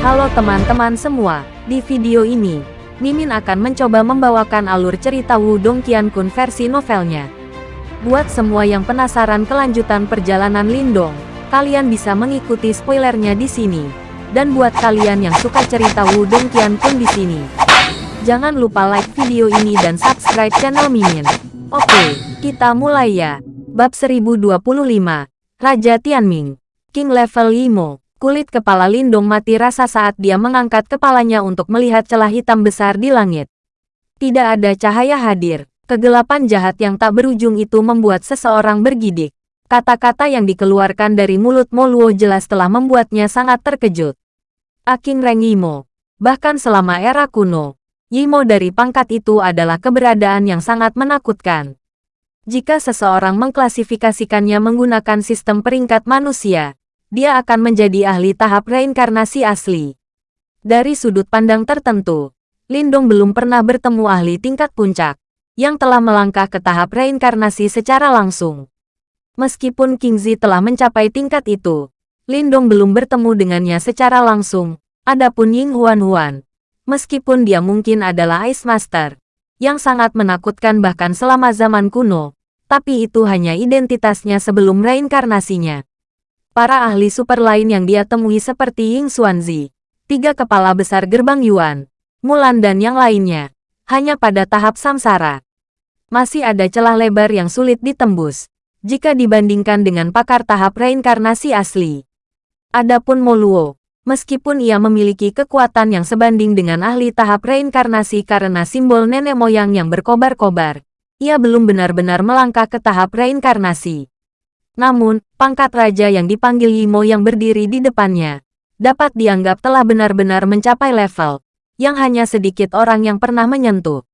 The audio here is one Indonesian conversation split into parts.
Halo teman-teman semua, di video ini, Mimin akan mencoba membawakan alur cerita Wudong Qiankun versi novelnya. Buat semua yang penasaran kelanjutan perjalanan Lindong, kalian bisa mengikuti spoilernya di sini. Dan buat kalian yang suka cerita Wudong Qiankun di sini, jangan lupa like video ini dan subscribe channel Mimin. Oke, kita mulai ya. Bab 1025, Raja Tianming, King Level Imo. Kulit kepala Lindong mati rasa saat dia mengangkat kepalanya untuk melihat celah hitam besar di langit. Tidak ada cahaya hadir. Kegelapan jahat yang tak berujung itu membuat seseorang bergidik. Kata-kata yang dikeluarkan dari mulut Moluo jelas telah membuatnya sangat terkejut. Aking Reng Yimo. Bahkan selama era kuno, Yimo dari pangkat itu adalah keberadaan yang sangat menakutkan. Jika seseorang mengklasifikasikannya menggunakan sistem peringkat manusia, dia akan menjadi ahli tahap reinkarnasi asli. Dari sudut pandang tertentu, Lindong belum pernah bertemu ahli tingkat puncak, yang telah melangkah ke tahap reinkarnasi secara langsung. Meskipun King Zi telah mencapai tingkat itu, Lindong belum bertemu dengannya secara langsung, adapun Ying Huan Huan, meskipun dia mungkin adalah Ice Master, yang sangat menakutkan bahkan selama zaman kuno, tapi itu hanya identitasnya sebelum reinkarnasinya. Para ahli super lain yang dia temui seperti Ying Xuanzi, tiga kepala besar gerbang Yuan, Mulan dan yang lainnya, hanya pada tahap samsara. Masih ada celah lebar yang sulit ditembus, jika dibandingkan dengan pakar tahap reinkarnasi asli. Adapun Moluo, meskipun ia memiliki kekuatan yang sebanding dengan ahli tahap reinkarnasi karena simbol nenek moyang yang berkobar-kobar, ia belum benar-benar melangkah ke tahap reinkarnasi. Namun, pangkat raja yang dipanggil Yimo yang berdiri di depannya, dapat dianggap telah benar-benar mencapai level yang hanya sedikit orang yang pernah menyentuh.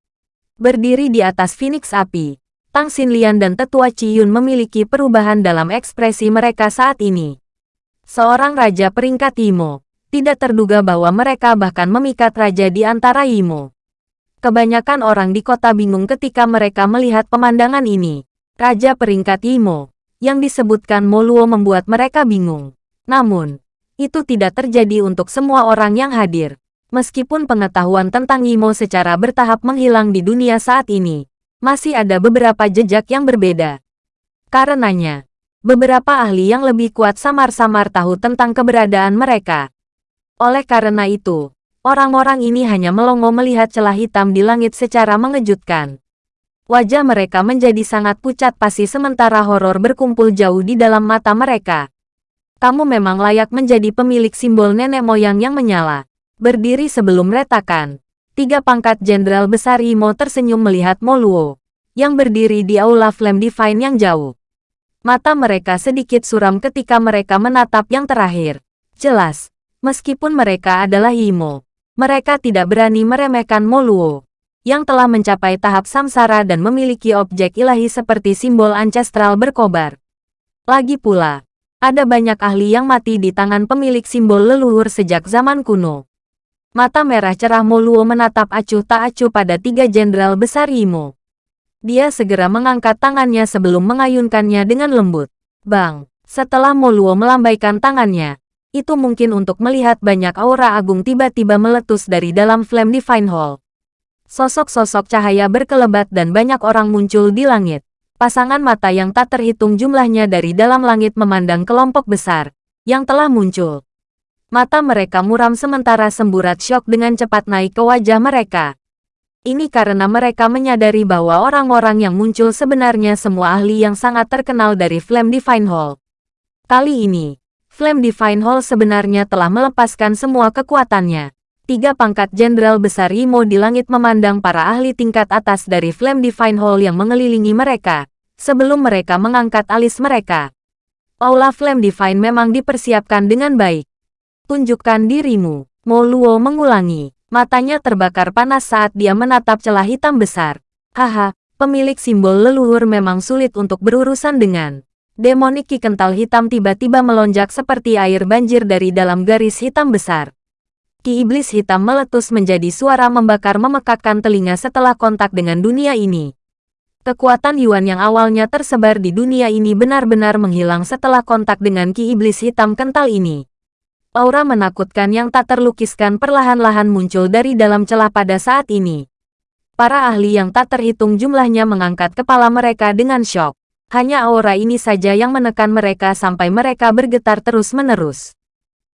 Berdiri di atas Phoenix Api, Tang Xinlian dan Tetua Ciyun memiliki perubahan dalam ekspresi mereka saat ini. Seorang raja peringkat Yimo, tidak terduga bahwa mereka bahkan memikat raja di antara Yimo. Kebanyakan orang di kota bingung ketika mereka melihat pemandangan ini. Raja peringkat Yimo, yang disebutkan Moluo membuat mereka bingung. Namun, itu tidak terjadi untuk semua orang yang hadir. Meskipun pengetahuan tentang Imo secara bertahap menghilang di dunia saat ini, masih ada beberapa jejak yang berbeda. Karenanya, beberapa ahli yang lebih kuat samar-samar tahu tentang keberadaan mereka. Oleh karena itu, orang-orang ini hanya melongo melihat celah hitam di langit secara mengejutkan. Wajah mereka menjadi sangat pucat pasi sementara horor berkumpul jauh di dalam mata mereka. Kamu memang layak menjadi pemilik simbol nenek moyang yang menyala. Berdiri sebelum retakan. Tiga pangkat jenderal besar Imo tersenyum melihat Moluo, yang berdiri di aula Flame Divine yang jauh. Mata mereka sedikit suram ketika mereka menatap yang terakhir. Jelas, meskipun mereka adalah Imo, mereka tidak berani meremehkan Moluo yang telah mencapai tahap samsara dan memiliki objek ilahi seperti simbol ancestral berkobar. Lagi pula, ada banyak ahli yang mati di tangan pemilik simbol leluhur sejak zaman kuno. Mata merah cerah Moluo menatap acuh tak acuh pada tiga jenderal besar Imo. Dia segera mengangkat tangannya sebelum mengayunkannya dengan lembut. Bang, setelah Moluo melambaikan tangannya, itu mungkin untuk melihat banyak aura agung tiba-tiba meletus dari dalam Flame Divine Hall. Sosok-sosok cahaya berkelebat dan banyak orang muncul di langit. Pasangan mata yang tak terhitung jumlahnya dari dalam langit memandang kelompok besar yang telah muncul. Mata mereka muram sementara semburat syok dengan cepat naik ke wajah mereka. Ini karena mereka menyadari bahwa orang-orang yang muncul sebenarnya semua ahli yang sangat terkenal dari Flame Divine Hall. Kali ini, Flame Divine Hall sebenarnya telah melepaskan semua kekuatannya tiga pangkat jenderal besar Imo di langit memandang para ahli tingkat atas dari Flame Divine Hall yang mengelilingi mereka, sebelum mereka mengangkat alis mereka. Aula Flame Divine memang dipersiapkan dengan baik. Tunjukkan dirimu, Mo Luo mengulangi. Matanya terbakar panas saat dia menatap celah hitam besar. Haha, pemilik simbol leluhur memang sulit untuk berurusan dengan. Demonik ki kental hitam tiba-tiba melonjak seperti air banjir dari dalam garis hitam besar. Ki iblis hitam meletus menjadi suara membakar memekakkan telinga setelah kontak dengan dunia ini. Kekuatan Yuan yang awalnya tersebar di dunia ini benar-benar menghilang setelah kontak dengan ki iblis hitam kental ini. Aura menakutkan yang tak terlukiskan perlahan-lahan muncul dari dalam celah pada saat ini. Para ahli yang tak terhitung jumlahnya mengangkat kepala mereka dengan syok. Hanya aura ini saja yang menekan mereka sampai mereka bergetar terus-menerus.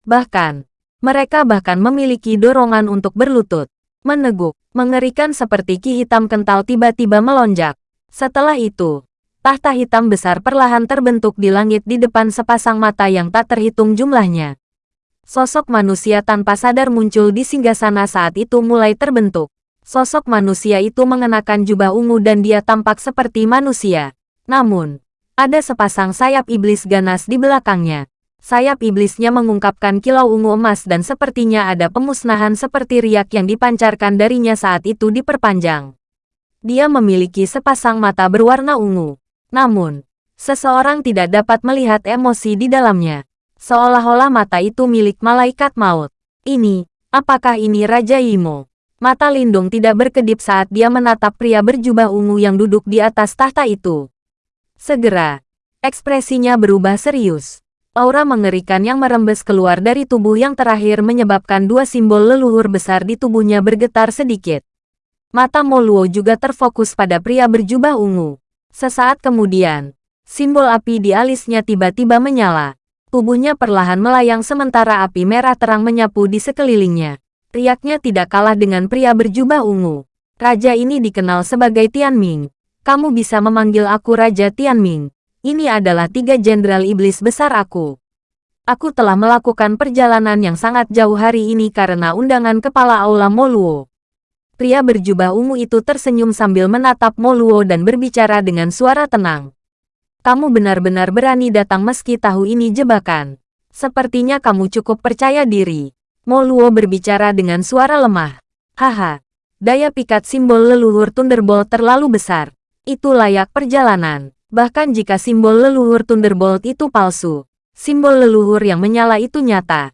Bahkan, mereka bahkan memiliki dorongan untuk berlutut. Meneguk, mengerikan seperti ki hitam kental tiba-tiba melonjak. Setelah itu, tahta hitam besar perlahan terbentuk di langit di depan sepasang mata yang tak terhitung jumlahnya. Sosok manusia tanpa sadar muncul di singgasana saat itu mulai terbentuk. Sosok manusia itu mengenakan jubah ungu dan dia tampak seperti manusia. Namun, ada sepasang sayap iblis ganas di belakangnya. Sayap iblisnya mengungkapkan kilau ungu emas dan sepertinya ada pemusnahan seperti riak yang dipancarkan darinya saat itu diperpanjang. Dia memiliki sepasang mata berwarna ungu. Namun, seseorang tidak dapat melihat emosi di dalamnya. Seolah-olah mata itu milik malaikat maut. Ini, apakah ini Raja Imo? Mata Lindung tidak berkedip saat dia menatap pria berjubah ungu yang duduk di atas tahta itu. Segera, ekspresinya berubah serius. Aura mengerikan yang merembes keluar dari tubuh yang terakhir menyebabkan dua simbol leluhur besar di tubuhnya bergetar sedikit. Mata Moluo juga terfokus pada pria berjubah ungu. Sesaat kemudian, simbol api di alisnya tiba-tiba menyala. Tubuhnya perlahan melayang sementara api merah terang menyapu di sekelilingnya. Riaknya tidak kalah dengan pria berjubah ungu. Raja ini dikenal sebagai Tianming. Kamu bisa memanggil aku Raja Tianming. Ini adalah tiga jenderal iblis besar aku. Aku telah melakukan perjalanan yang sangat jauh hari ini karena undangan kepala Aula Moluo. Pria berjubah ungu itu tersenyum sambil menatap Moluo dan berbicara dengan suara tenang. Kamu benar-benar berani datang meski tahu ini jebakan. Sepertinya kamu cukup percaya diri. Moluo berbicara dengan suara lemah. Haha, daya pikat simbol leluhur Thunderbolt terlalu besar. Itu layak perjalanan. Bahkan jika simbol leluhur Thunderbolt itu palsu, simbol leluhur yang menyala itu nyata.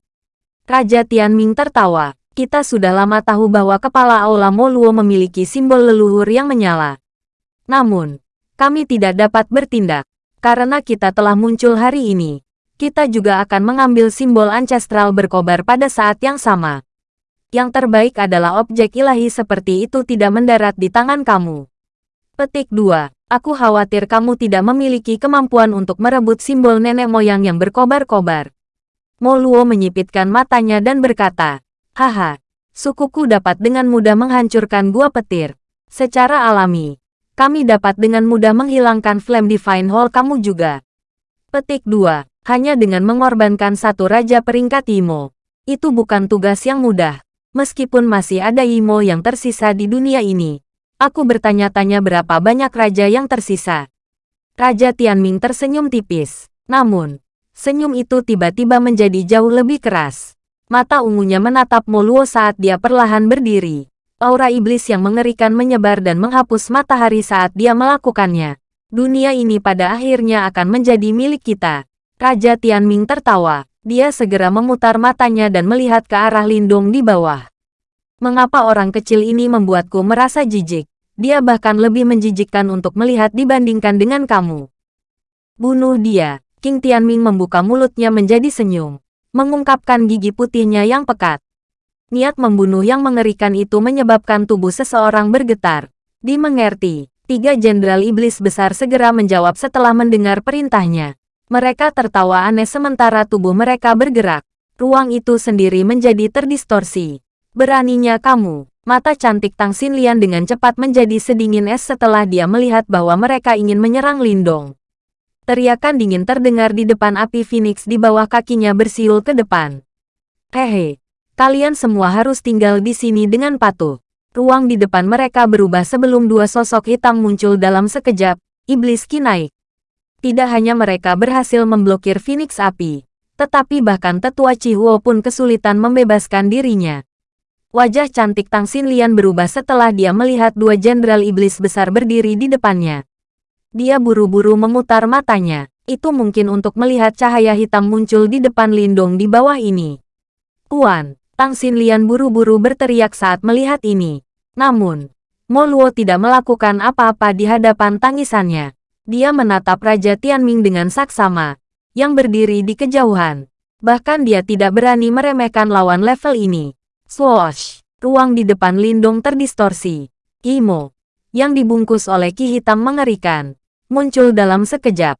Raja Tianming tertawa. Kita sudah lama tahu bahwa kepala Aula Moluo memiliki simbol leluhur yang menyala. Namun, kami tidak dapat bertindak. Karena kita telah muncul hari ini, kita juga akan mengambil simbol ancestral berkobar pada saat yang sama. Yang terbaik adalah objek ilahi seperti itu tidak mendarat di tangan kamu. Petik 2. Aku khawatir kamu tidak memiliki kemampuan untuk merebut simbol nenek moyang yang berkobar-kobar. Moluo menyipitkan matanya dan berkata, Haha, sukuku dapat dengan mudah menghancurkan gua petir. Secara alami, kami dapat dengan mudah menghilangkan Flame Divine Hall kamu juga. Petik 2. Hanya dengan mengorbankan satu raja peringkat Imo. Itu bukan tugas yang mudah. Meskipun masih ada Imo yang tersisa di dunia ini. Aku bertanya-tanya berapa banyak raja yang tersisa. Raja Tianming tersenyum tipis. Namun, senyum itu tiba-tiba menjadi jauh lebih keras. Mata ungunya menatap Moluo saat dia perlahan berdiri. Aura iblis yang mengerikan menyebar dan menghapus matahari saat dia melakukannya. Dunia ini pada akhirnya akan menjadi milik kita. Raja Tianming tertawa. Dia segera memutar matanya dan melihat ke arah Lindung di bawah. Mengapa orang kecil ini membuatku merasa jijik? Dia bahkan lebih menjijikkan untuk melihat dibandingkan dengan kamu. Bunuh dia. King Tianming membuka mulutnya menjadi senyum. Mengungkapkan gigi putihnya yang pekat. Niat membunuh yang mengerikan itu menyebabkan tubuh seseorang bergetar. Dimengerti, tiga jenderal iblis besar segera menjawab setelah mendengar perintahnya. Mereka tertawa aneh sementara tubuh mereka bergerak. Ruang itu sendiri menjadi terdistorsi. Beraninya kamu, mata cantik Tang Xinlian dengan cepat menjadi sedingin es setelah dia melihat bahwa mereka ingin menyerang Lindong. Teriakan dingin terdengar di depan api Phoenix di bawah kakinya bersiul ke depan. Hehe, Kalian semua harus tinggal di sini dengan patuh. Ruang di depan mereka berubah sebelum dua sosok hitam muncul dalam sekejap. Iblis Ki naik. Tidak hanya mereka berhasil memblokir Phoenix api, tetapi bahkan tetua Chihuo pun kesulitan membebaskan dirinya. Wajah cantik Tang Xinlian berubah setelah dia melihat dua jenderal iblis besar berdiri di depannya. Dia buru-buru memutar matanya. Itu mungkin untuk melihat cahaya hitam muncul di depan lindung di bawah ini. Tuan, Tang Xinlian buru-buru berteriak saat melihat ini. Namun, Moluo tidak melakukan apa-apa di hadapan tangisannya. Dia menatap Raja Tianming dengan saksama, yang berdiri di kejauhan. Bahkan dia tidak berani meremehkan lawan level ini. Swoosh! Ruang di depan Lindong terdistorsi. Imo, yang dibungkus oleh ki hitam mengerikan, muncul dalam sekejap.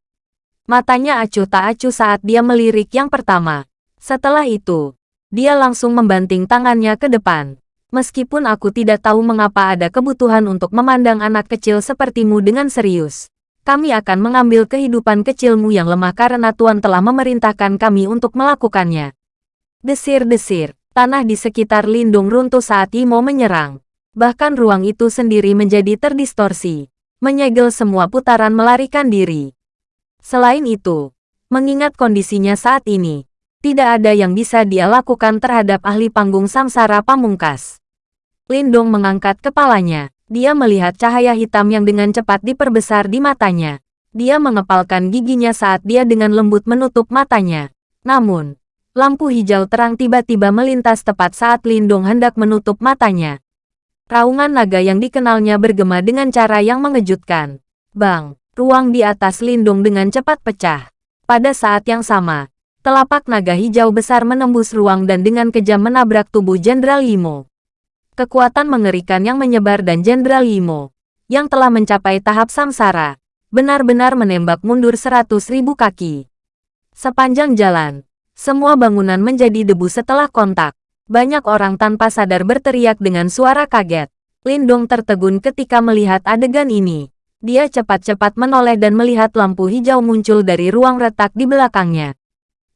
Matanya acuh tak acuh saat dia melirik yang pertama. Setelah itu, dia langsung membanting tangannya ke depan. Meskipun aku tidak tahu mengapa ada kebutuhan untuk memandang anak kecil sepertimu dengan serius kami akan mengambil kehidupan kecilmu yang lemah karena Tuan telah memerintahkan kami untuk melakukannya. Desir-desir, tanah di sekitar lindung runtuh saat Imo menyerang. Bahkan ruang itu sendiri menjadi terdistorsi, menyegel semua putaran melarikan diri. Selain itu, mengingat kondisinya saat ini, tidak ada yang bisa dia lakukan terhadap ahli panggung samsara pamungkas. Lindong mengangkat kepalanya. Dia melihat cahaya hitam yang dengan cepat diperbesar di matanya. Dia mengepalkan giginya saat dia dengan lembut menutup matanya. Namun, lampu hijau terang tiba-tiba melintas tepat saat Lindung hendak menutup matanya. Raungan naga yang dikenalnya bergema dengan cara yang mengejutkan. Bang, ruang di atas Lindung dengan cepat pecah. Pada saat yang sama, telapak naga hijau besar menembus ruang dan dengan kejam menabrak tubuh Jenderal Yimo kekuatan mengerikan yang menyebar dan Jenderal Yimo, yang telah mencapai tahap samsara, benar-benar menembak mundur seratus ribu kaki. Sepanjang jalan, semua bangunan menjadi debu setelah kontak. Banyak orang tanpa sadar berteriak dengan suara kaget. Lindong tertegun ketika melihat adegan ini. Dia cepat-cepat menoleh dan melihat lampu hijau muncul dari ruang retak di belakangnya.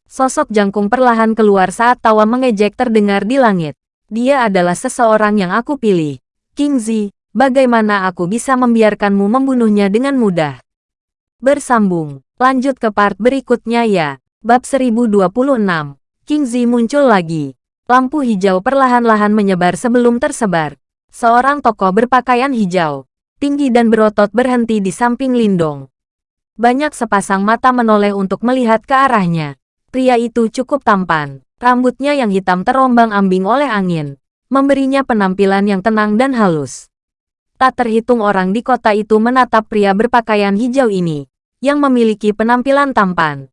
Sosok jangkung perlahan keluar saat tawa mengejek terdengar di langit. Dia adalah seseorang yang aku pilih. King Zi, bagaimana aku bisa membiarkanmu membunuhnya dengan mudah? Bersambung, lanjut ke part berikutnya ya. Bab 1026, King Zi muncul lagi. Lampu hijau perlahan-lahan menyebar sebelum tersebar. Seorang tokoh berpakaian hijau, tinggi dan berotot berhenti di samping Lindong. Banyak sepasang mata menoleh untuk melihat ke arahnya. Pria itu cukup tampan, Rambutnya yang hitam terombang-ambing oleh angin, memberinya penampilan yang tenang dan halus. Tak terhitung orang di kota itu menatap pria berpakaian hijau ini, yang memiliki penampilan tampan.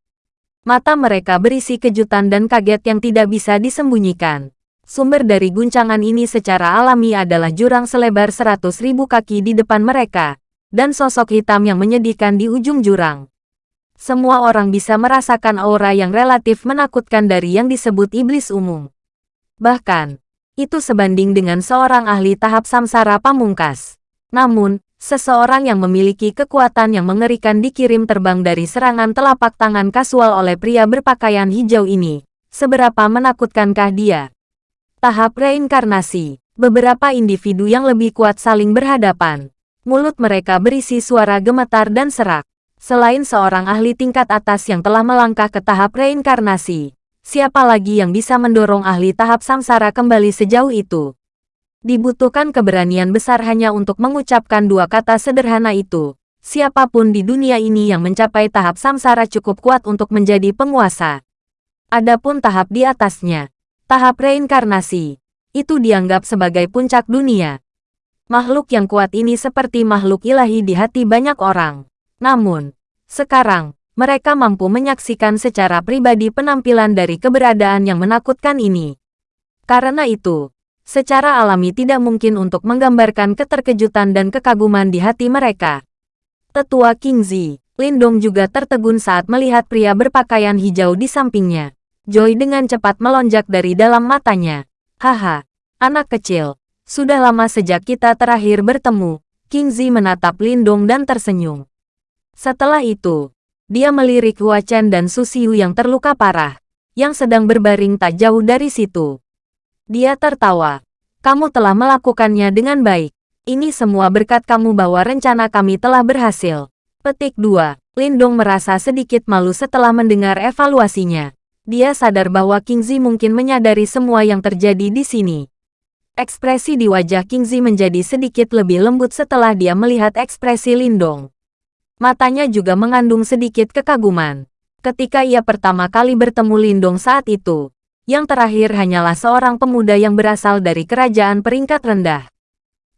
Mata mereka berisi kejutan dan kaget yang tidak bisa disembunyikan. Sumber dari guncangan ini secara alami adalah jurang selebar seratus ribu kaki di depan mereka, dan sosok hitam yang menyedihkan di ujung jurang semua orang bisa merasakan aura yang relatif menakutkan dari yang disebut iblis umum. Bahkan, itu sebanding dengan seorang ahli tahap samsara pamungkas. Namun, seseorang yang memiliki kekuatan yang mengerikan dikirim terbang dari serangan telapak tangan kasual oleh pria berpakaian hijau ini. Seberapa menakutkankah dia? Tahap reinkarnasi. Beberapa individu yang lebih kuat saling berhadapan. Mulut mereka berisi suara gemetar dan serak. Selain seorang ahli tingkat atas yang telah melangkah ke tahap reinkarnasi, siapa lagi yang bisa mendorong ahli tahap samsara kembali sejauh itu? Dibutuhkan keberanian besar hanya untuk mengucapkan dua kata sederhana itu. Siapa pun di dunia ini yang mencapai tahap samsara cukup kuat untuk menjadi penguasa. Adapun tahap di atasnya, tahap reinkarnasi, itu dianggap sebagai puncak dunia. Makhluk yang kuat ini seperti makhluk ilahi di hati banyak orang. Namun, sekarang, mereka mampu menyaksikan secara pribadi penampilan dari keberadaan yang menakutkan ini. Karena itu, secara alami tidak mungkin untuk menggambarkan keterkejutan dan kekaguman di hati mereka. Tetua King Zi, Lindong juga tertegun saat melihat pria berpakaian hijau di sampingnya. Joy dengan cepat melonjak dari dalam matanya. Haha, anak kecil, sudah lama sejak kita terakhir bertemu. King Zi menatap Lindong dan tersenyum. Setelah itu, dia melirik Hua Chen dan Susiu yang terluka parah, yang sedang berbaring tak jauh dari situ. Dia tertawa. Kamu telah melakukannya dengan baik. Ini semua berkat kamu bahwa rencana kami telah berhasil. Petik 2. Lindong merasa sedikit malu setelah mendengar evaluasinya. Dia sadar bahwa King Zi mungkin menyadari semua yang terjadi di sini. Ekspresi di wajah King Zi menjadi sedikit lebih lembut setelah dia melihat ekspresi Lindong. Matanya juga mengandung sedikit kekaguman. Ketika ia pertama kali bertemu Lindong saat itu, yang terakhir hanyalah seorang pemuda yang berasal dari kerajaan peringkat rendah.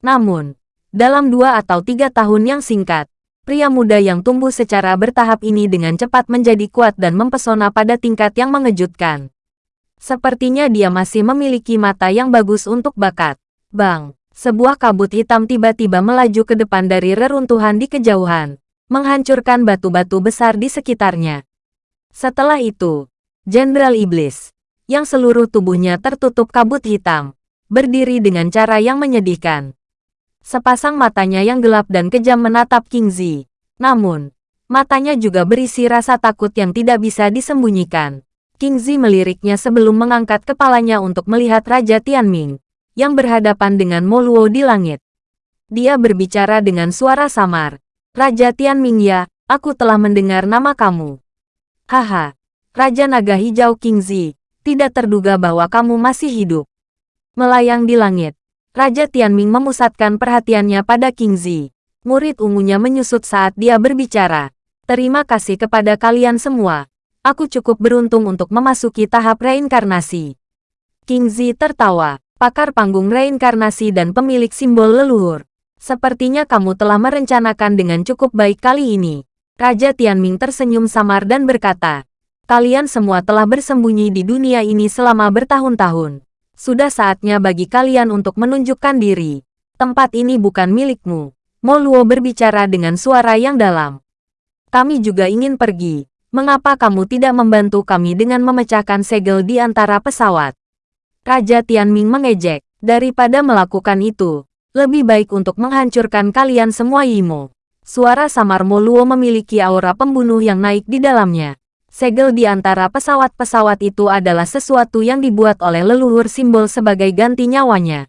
Namun, dalam dua atau tiga tahun yang singkat, Pria muda yang tumbuh secara bertahap ini dengan cepat menjadi kuat dan mempesona pada tingkat yang mengejutkan. Sepertinya dia masih memiliki mata yang bagus untuk bakat. Bang, sebuah kabut hitam tiba-tiba melaju ke depan dari reruntuhan di kejauhan, menghancurkan batu-batu besar di sekitarnya. Setelah itu, Jenderal Iblis, yang seluruh tubuhnya tertutup kabut hitam, berdiri dengan cara yang menyedihkan. Sepasang matanya yang gelap dan kejam menatap King Zi. Namun, matanya juga berisi rasa takut yang tidak bisa disembunyikan. King Zi meliriknya sebelum mengangkat kepalanya untuk melihat Raja Tianming, yang berhadapan dengan Moluo di langit. Dia berbicara dengan suara samar. Raja Tianming ya, aku telah mendengar nama kamu. Haha, Raja Naga Hijau King Zi, tidak terduga bahwa kamu masih hidup. Melayang di langit, Raja Tianming memusatkan perhatiannya pada King Zi. Murid ungunya menyusut saat dia berbicara. Terima kasih kepada kalian semua. Aku cukup beruntung untuk memasuki tahap reinkarnasi. King Zi tertawa, pakar panggung reinkarnasi dan pemilik simbol leluhur. Sepertinya kamu telah merencanakan dengan cukup baik kali ini. Raja Tianming tersenyum samar dan berkata, Kalian semua telah bersembunyi di dunia ini selama bertahun-tahun. Sudah saatnya bagi kalian untuk menunjukkan diri. Tempat ini bukan milikmu. Moluo berbicara dengan suara yang dalam. Kami juga ingin pergi. Mengapa kamu tidak membantu kami dengan memecahkan segel di antara pesawat? Raja Tianming mengejek. Daripada melakukan itu, lebih baik untuk menghancurkan kalian semua Yimo. Suara samar Moluo memiliki aura pembunuh yang naik di dalamnya. Segel di antara pesawat-pesawat itu adalah sesuatu yang dibuat oleh leluhur simbol sebagai ganti nyawanya.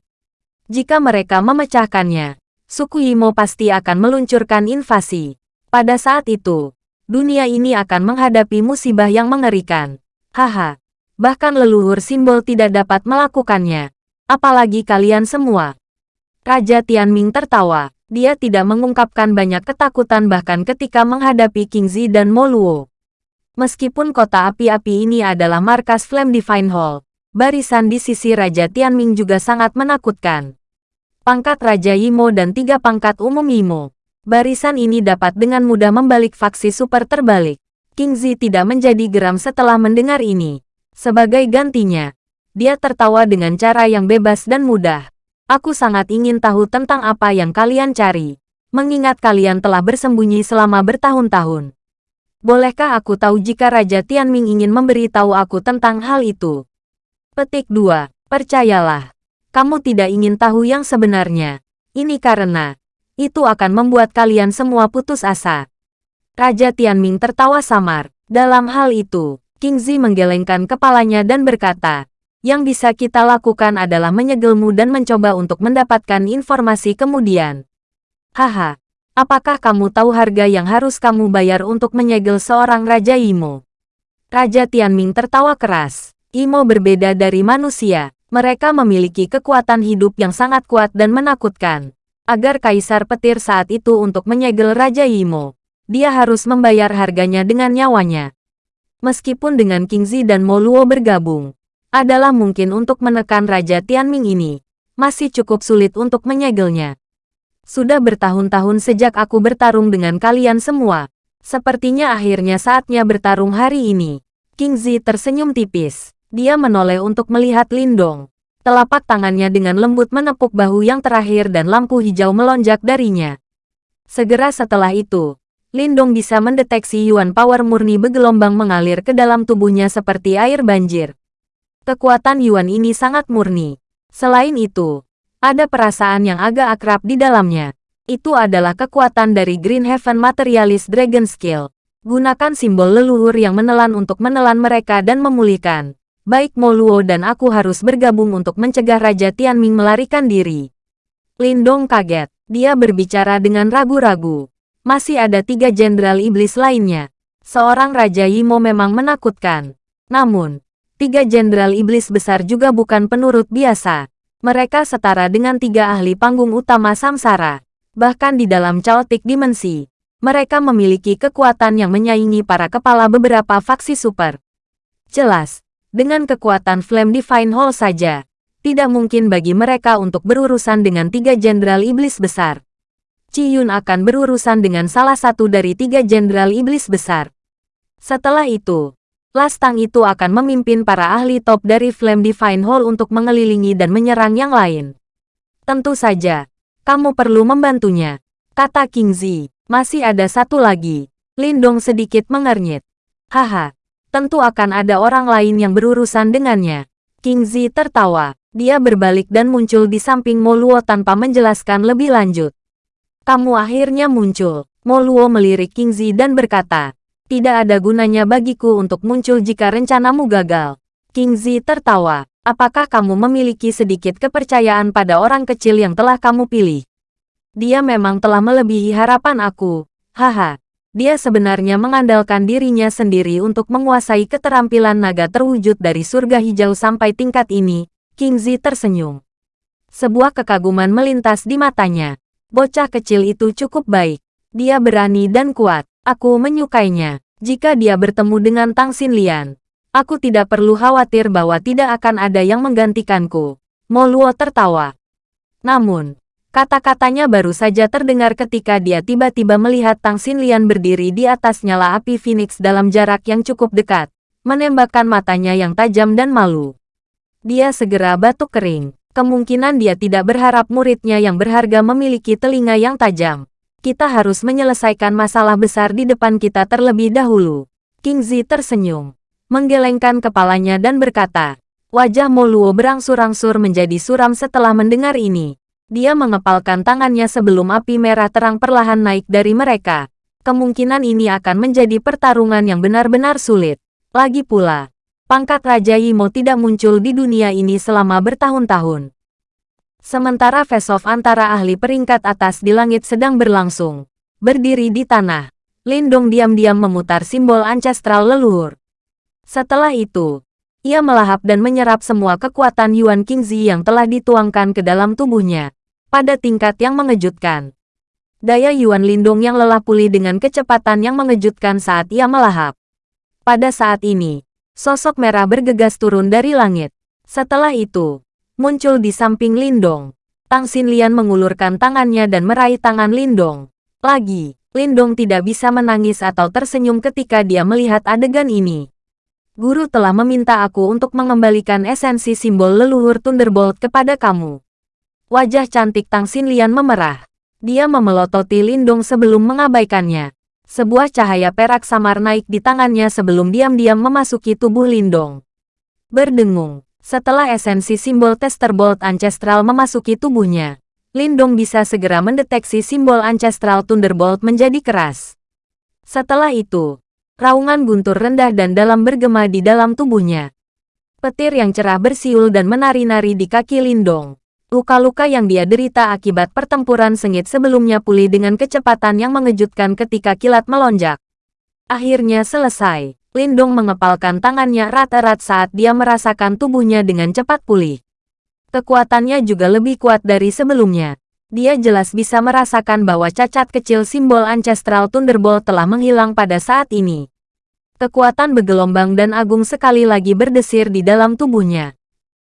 Jika mereka memecahkannya, suku Yimo pasti akan meluncurkan invasi. Pada saat itu, dunia ini akan menghadapi musibah yang mengerikan. Haha, bahkan leluhur simbol tidak dapat melakukannya. Apalagi kalian semua. Raja Tianming tertawa. Dia tidak mengungkapkan banyak ketakutan bahkan ketika menghadapi King Zi dan Moluo. Meskipun kota api-api ini adalah markas Flame Divine Hall, barisan di sisi Raja Tianming juga sangat menakutkan. Pangkat Raja Yimo dan tiga pangkat umum Yimo. Barisan ini dapat dengan mudah membalik faksi super terbalik. King Zi tidak menjadi geram setelah mendengar ini. Sebagai gantinya, dia tertawa dengan cara yang bebas dan mudah. Aku sangat ingin tahu tentang apa yang kalian cari. Mengingat kalian telah bersembunyi selama bertahun-tahun. Bolehkah aku tahu jika Raja Tianming ingin memberitahu aku tentang hal itu? Petik 2. Percayalah. Kamu tidak ingin tahu yang sebenarnya. Ini karena, itu akan membuat kalian semua putus asa. Raja Tianming tertawa samar. Dalam hal itu, King Zi menggelengkan kepalanya dan berkata, yang bisa kita lakukan adalah menyegelmu dan mencoba untuk mendapatkan informasi kemudian. Haha, Apakah kamu tahu harga yang harus kamu bayar untuk menyegel seorang Raja Imo? Raja Tianming tertawa keras. Imo berbeda dari manusia. Mereka memiliki kekuatan hidup yang sangat kuat dan menakutkan. Agar Kaisar Petir saat itu untuk menyegel Raja Imo, dia harus membayar harganya dengan nyawanya. Meskipun dengan King Zi dan Moluo bergabung, adalah mungkin untuk menekan Raja Tianming ini, masih cukup sulit untuk menyegelnya. Sudah bertahun-tahun sejak aku bertarung dengan kalian semua. Sepertinya akhirnya saatnya bertarung hari ini. King Zi tersenyum tipis. Dia menoleh untuk melihat Lindong. Telapak tangannya dengan lembut menepuk bahu yang terakhir dan lampu hijau melonjak darinya. Segera setelah itu, Lindong bisa mendeteksi Yuan Power murni bergelombang mengalir ke dalam tubuhnya seperti air banjir. Kekuatan Yuan ini sangat murni. Selain itu, ada perasaan yang agak akrab di dalamnya. Itu adalah kekuatan dari Green Heaven Materialist Dragon Skill. Gunakan simbol leluhur yang menelan untuk menelan mereka dan memulihkan. Baik Moluo dan aku harus bergabung untuk mencegah Raja Tianming melarikan diri. Lindong kaget. Dia berbicara dengan ragu-ragu. Masih ada tiga jenderal iblis lainnya. Seorang Raja Yimo memang menakutkan. Namun, tiga jenderal iblis besar juga bukan penurut biasa. Mereka setara dengan tiga ahli panggung utama samsara. Bahkan di dalam chaotic dimensi, mereka memiliki kekuatan yang menyaingi para kepala beberapa faksi super. Jelas, dengan kekuatan Flame Divine Hall saja, tidak mungkin bagi mereka untuk berurusan dengan tiga jenderal iblis besar. Ci Yun akan berurusan dengan salah satu dari tiga jenderal iblis besar. Setelah itu, Lastang itu akan memimpin para ahli top dari Flame Divine Hall untuk mengelilingi dan menyerang yang lain. Tentu saja, kamu perlu membantunya, kata King Zi. Masih ada satu lagi. Lindong sedikit mengernyit. Haha, tentu akan ada orang lain yang berurusan dengannya. King Zi tertawa. Dia berbalik dan muncul di samping Moluo tanpa menjelaskan lebih lanjut. Kamu akhirnya muncul. Moluo melirik King Zi dan berkata, tidak ada gunanya bagiku untuk muncul jika rencanamu gagal. King Zi tertawa. Apakah kamu memiliki sedikit kepercayaan pada orang kecil yang telah kamu pilih? Dia memang telah melebihi harapan aku. Haha. Dia sebenarnya mengandalkan dirinya sendiri untuk menguasai keterampilan naga terwujud dari surga hijau sampai tingkat ini. King Zi tersenyum. Sebuah kekaguman melintas di matanya. Bocah kecil itu cukup baik. Dia berani dan kuat. Aku menyukainya. Jika dia bertemu dengan Tang Xinlian, aku tidak perlu khawatir bahwa tidak akan ada yang menggantikanku. Mo Luo tertawa. Namun, kata-katanya baru saja terdengar ketika dia tiba-tiba melihat Tang Xinlian berdiri di atas nyala api Phoenix dalam jarak yang cukup dekat, menembakkan matanya yang tajam dan malu. Dia segera batuk kering. Kemungkinan dia tidak berharap muridnya yang berharga memiliki telinga yang tajam. Kita harus menyelesaikan masalah besar di depan kita terlebih dahulu. King Zi tersenyum, menggelengkan kepalanya dan berkata, wajah Moluo berangsur-angsur menjadi suram setelah mendengar ini. Dia mengepalkan tangannya sebelum api merah terang perlahan naik dari mereka. Kemungkinan ini akan menjadi pertarungan yang benar-benar sulit. Lagi pula, pangkat Raja Yimo tidak muncul di dunia ini selama bertahun-tahun. Sementara face-off antara ahli peringkat atas di langit sedang berlangsung. Berdiri di tanah, Lindong diam-diam memutar simbol ancestral leluhur. Setelah itu, ia melahap dan menyerap semua kekuatan Yuan Qingzi yang telah dituangkan ke dalam tubuhnya, pada tingkat yang mengejutkan. Daya Yuan Lindong yang lelah pulih dengan kecepatan yang mengejutkan saat ia melahap. Pada saat ini, sosok merah bergegas turun dari langit. Setelah itu, muncul di samping Lindong. Tang Xinlian mengulurkan tangannya dan meraih tangan Lindong. Lagi, Lindong tidak bisa menangis atau tersenyum ketika dia melihat adegan ini. Guru telah meminta aku untuk mengembalikan esensi simbol leluhur Thunderbolt kepada kamu. Wajah cantik Tang Xinlian memerah. Dia memelototi Lindong sebelum mengabaikannya. Sebuah cahaya perak samar naik di tangannya sebelum diam-diam memasuki tubuh Lindong. Berdengung, setelah esensi simbol Tester Bolt Ancestral memasuki tubuhnya, Lindong bisa segera mendeteksi simbol Ancestral Thunderbolt menjadi keras. Setelah itu, raungan guntur rendah dan dalam bergema di dalam tubuhnya. Petir yang cerah bersiul dan menari-nari di kaki Lindong. Luka-luka yang dia derita akibat pertempuran sengit sebelumnya pulih dengan kecepatan yang mengejutkan ketika kilat melonjak. Akhirnya selesai. Lindong mengepalkan tangannya rata-rat saat dia merasakan tubuhnya dengan cepat pulih. Kekuatannya juga lebih kuat dari sebelumnya. Dia jelas bisa merasakan bahwa cacat kecil simbol Ancestral Thunderbolt telah menghilang pada saat ini. Kekuatan bergelombang dan agung sekali lagi berdesir di dalam tubuhnya.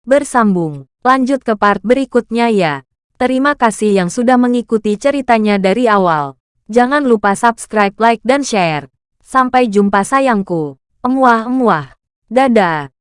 Bersambung, lanjut ke part berikutnya ya. Terima kasih yang sudah mengikuti ceritanya dari awal. Jangan lupa subscribe, like, dan share. Sampai jumpa sayangku. Emuah-emuah. Dadah.